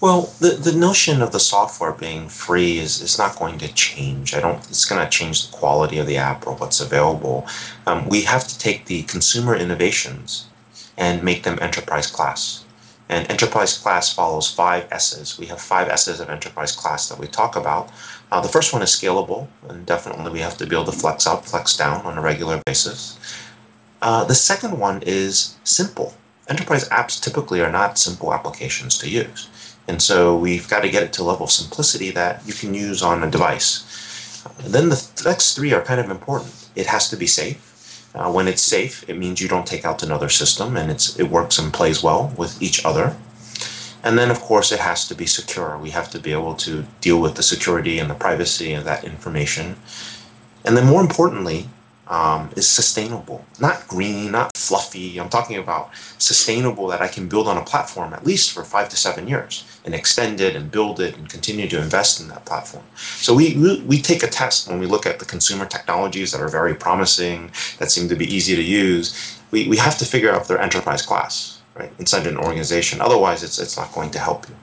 Well, the, the notion of the software being free is, is not going to change. I don't. It's going to change the quality of the app or what's available. Um, we have to take the consumer innovations and make them enterprise class. And enterprise class follows five S's. We have five S's of enterprise class that we talk about. Uh, the first one is scalable, and definitely we have to be able to flex up, flex down on a regular basis. Uh, the second one is simple. Enterprise apps typically are not simple applications to use. And so we've got to get it to a level of simplicity that you can use on a device. then the next three are kind of important. It has to be safe. Uh, when it's safe, it means you don't take out another system and it's, it works and plays well with each other. And then, of course, it has to be secure. We have to be able to deal with the security and the privacy of that information. And then, more importantly, um, is sustainable, not green, not fluffy. I'm talking about sustainable that I can build on a platform at least for five to seven years and extend it and build it and continue to invest in that platform. So we, we, take a test when we look at the consumer technologies that are very promising, that seem to be easy to use. We, we have to figure out if they're enterprise class, right, inside an organization. Otherwise, it's, it's not going to help you.